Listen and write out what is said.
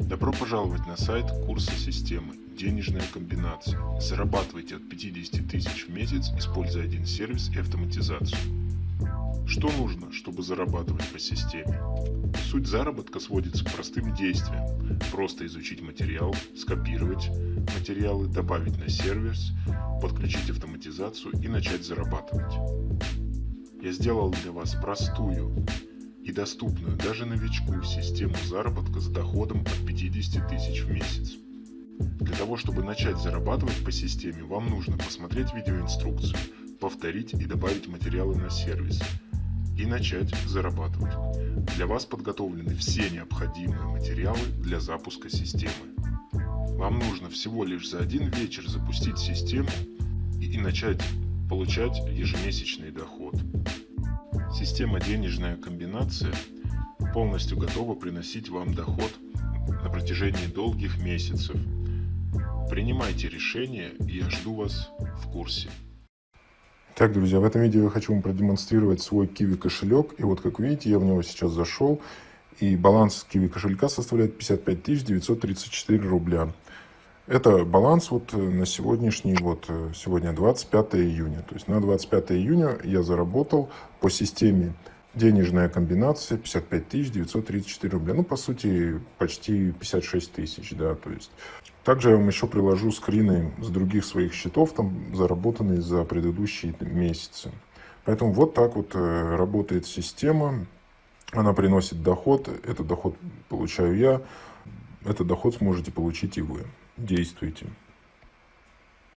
Добро пожаловать на сайт курса системы «Денежная комбинация». Зарабатывайте от 50 тысяч в месяц, используя один сервис и автоматизацию. Что нужно, чтобы зарабатывать по системе? Суть заработка сводится к простым действиям. Просто изучить материал, скопировать материалы, добавить на сервис, подключить автоматизацию и начать зарабатывать. Я сделал для вас простую и доступную даже новичку систему заработка с доходом от 50 тысяч в месяц. Для того, чтобы начать зарабатывать по системе, вам нужно посмотреть видеоинструкцию, повторить и добавить материалы на сервис и начать зарабатывать. Для вас подготовлены все необходимые материалы для запуска системы. Вам нужно всего лишь за один вечер запустить систему и начать получать ежемесячный доход. Система «Денежная комбинация» полностью готова приносить вам доход на протяжении долгих месяцев. Принимайте решения, и я жду вас в курсе. Так, друзья, в этом видео я хочу вам продемонстрировать свой Kiwi кошелек. И вот, как видите, я в него сейчас зашел. И баланс Kiwi кошелька составляет 55 934 рубля. Это баланс вот э, на сегодняшний, вот э, сегодня 25 июня. То есть на 25 июня я заработал по системе денежная комбинация 55 934 рубля. Ну, по сути, почти 56 тысяч, да, то есть. Также я вам еще приложу скрины с других своих счетов, там, заработанные за предыдущие месяцы. Поэтому вот так вот э, работает система. Она приносит доход, этот доход получаю я, этот доход сможете получить и вы. Действуйте